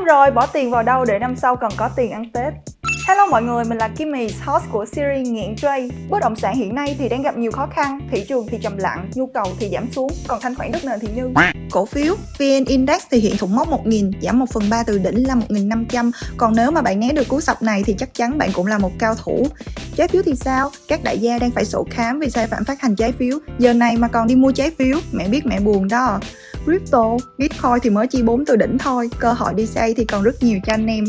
năm rồi, bỏ tiền vào đâu để năm sau còn có tiền ăn Tết? Hello mọi người, mình là Kimmy, host của series Nghiện Trade. Bất động sản hiện nay thì đang gặp nhiều khó khăn, thị trường thì trầm lặng, nhu cầu thì giảm xuống, còn thanh khoản đất nền thì như. Cổ phiếu VN Index thì hiện thủng mốc 1.000, giảm 1 phần 3 từ đỉnh là 1.500. Còn nếu mà bạn né được cú sập này thì chắc chắn bạn cũng là một cao thủ. Trái phiếu thì sao? Các đại gia đang phải sổ khám vì sai phạm phát hành trái phiếu. Giờ này mà còn đi mua trái phiếu, mẹ biết mẹ buồn đó. Crypto, Bitcoin thì mới chỉ 4 từ đỉnh thôi, cơ hội đi xây thì còn rất nhiều cho anh em.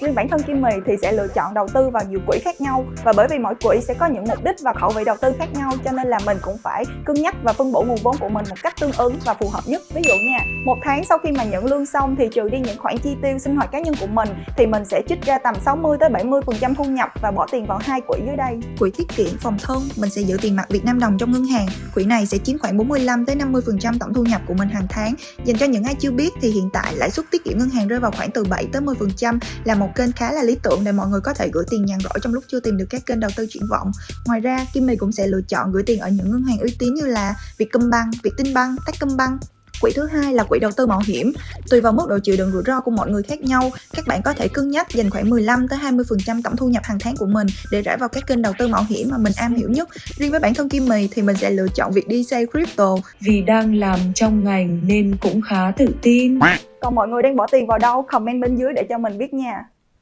Riêng bản thân Kim Mì thì sẽ lựa chọn đầu tư vào nhiều quỹ khác nhau và bởi vì mỗi quỹ sẽ có những mục đích và khẩu vị đầu tư khác nhau cho nên là mình cũng phải cân nhắc và phân bổ nguồn vốn của mình một cách tương ứng và phù hợp nhất. Ví dụ nha, một tháng sau khi mà nhận lương xong thì trừ đi những khoản chi tiêu sinh hoạt cá nhân của mình thì mình sẽ trích ra tầm 60 tới 70% thu nhập và bỏ tiền vào hai quỹ dưới đây. Quỹ tiết kiệm phòng thân, mình sẽ giữ tiền mặt Việt Nam đồng trong ngân hàng. Quỹ này sẽ chiếm khoảng 45 tới 50% tổng thu nhập của mình hàng tháng. Dành cho những ai chưa biết thì hiện tại lãi suất tiết kiệm ngân hàng rơi vào khoảng từ 7 tới 10% là một một kênh khá là lý tưởng để mọi người có thể gửi tiền nhàn rỗi trong lúc chưa tìm được các kênh đầu tư triển vọng. Ngoài ra, Kim Mì cũng sẽ lựa chọn gửi tiền ở những ngân hàng uy tín như là Vietcombank, Vietinbank, Techcombank Quỹ thứ hai là quỹ đầu tư mạo hiểm. Tùy vào mức độ chịu đựng rủi ro của mọi người khác nhau, các bạn có thể cân nhắc dành khoảng 15 tới 20% tổng thu nhập hàng tháng của mình để rải vào các kênh đầu tư mạo hiểm mà mình am hiểu nhất. Riêng với bản thân Kim Mì thì mình sẽ lựa chọn việc đi xây crypto vì đang làm trong ngành nên cũng khá tự tin. Còn mọi người đang bỏ tiền vào đâu? Comment bên dưới để cho mình biết nha.